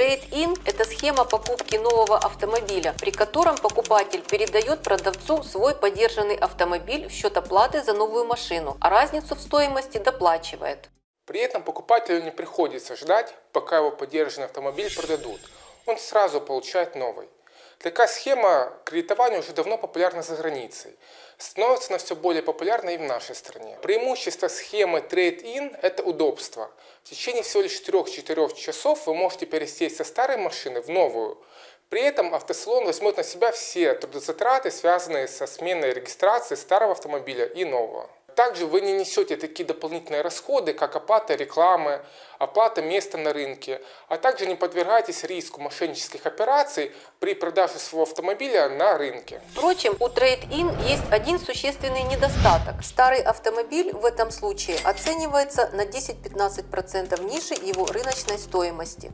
Trade-in – это схема покупки нового автомобиля, при котором покупатель передает продавцу свой подержанный автомобиль в счет оплаты за новую машину, а разницу в стоимости доплачивает. При этом покупателю не приходится ждать, пока его подержанный автомобиль продадут. Он сразу получает новый. Такая схема кредитования уже давно популярна за границей. Становится она все более популярной и в нашей стране. Преимущество схемы Trade-in – это удобство. В течение всего лишь 3-4 часов вы можете пересесть со старой машины в новую. При этом автосалон возьмет на себя все трудозатраты, связанные со сменой регистрации старого автомобиля и нового. Также вы не несете такие дополнительные расходы, как оплата рекламы, оплата места на рынке, а также не подвергаетесь риску мошеннических операций при продаже своего автомобиля на рынке. Впрочем, у Trade-in есть один существенный недостаток. Старый автомобиль в этом случае оценивается на 10-15% ниже его рыночной стоимости.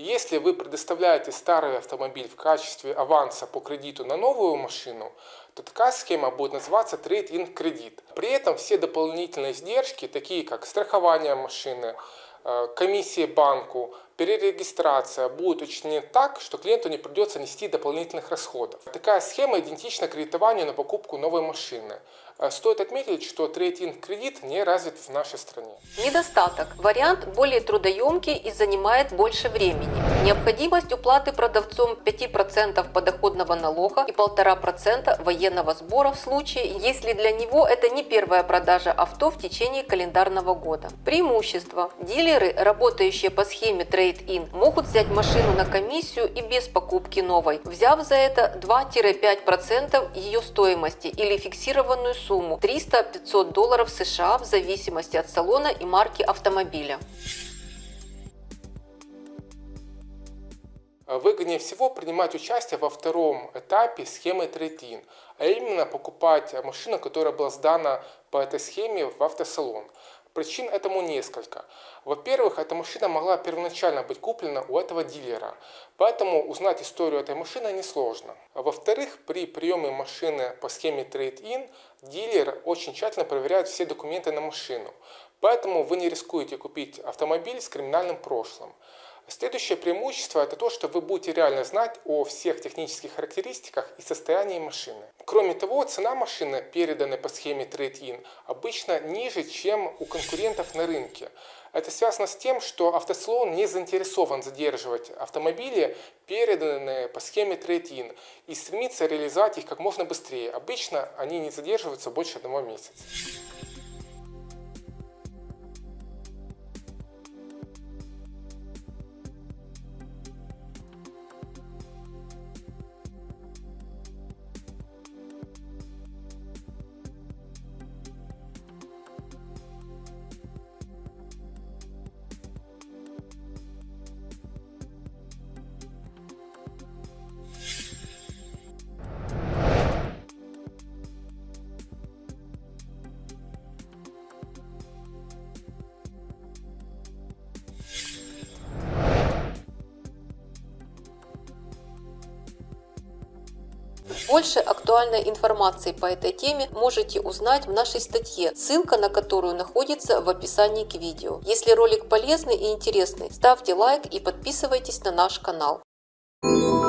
Если вы предоставляете старый автомобиль в качестве аванса по кредиту на новую машину, то такая схема будет называться Trade-in кредит. При этом все дополнительные издержки, такие как страхование машины, э, комиссии банку, перерегистрация будут учтены так, что клиенту не придется нести дополнительных расходов. Такая схема идентична кредитованию на покупку новой машины. Э, стоит отметить, что трейдинг кредит не развит в нашей стране. Недостаток. Вариант более трудоемкий и занимает больше времени. Необходимость уплаты продавцом 5% подоходного налога и 1,5% военного сбора в случае, если для него это не первая продажа авто в течение календарного года. Преимущество. Дилеры, работающие по схеме Trade-in, могут взять машину на комиссию и без покупки новой, взяв за это 2-5% ее стоимости или фиксированную сумму сумму 300-500 долларов США в зависимости от салона и марки автомобиля. Выгоднее всего принимать участие во втором этапе схемы Trade-in, а именно покупать машину, которая была сдана по этой схеме в автосалон. Причин этому несколько. Во-первых, эта машина могла первоначально быть куплена у этого дилера, поэтому узнать историю этой машины несложно. Во-вторых, при приеме машины по схеме Trade-in дилер очень тщательно проверяет все документы на машину, поэтому вы не рискуете купить автомобиль с криминальным прошлым. Следующее преимущество это то, что вы будете реально знать о всех технических характеристиках и состоянии машины. Кроме того, цена машины, переданной по схеме Trade-in, обычно ниже, чем у конкурентов на рынке. Это связано с тем, что автосалон не заинтересован задерживать автомобили, переданные по схеме Trade-in, и стремится реализовать их как можно быстрее. Обычно они не задерживаются больше одного месяца. Больше актуальной информации по этой теме можете узнать в нашей статье, ссылка на которую находится в описании к видео. Если ролик полезный и интересный, ставьте лайк и подписывайтесь на наш канал. Thank you.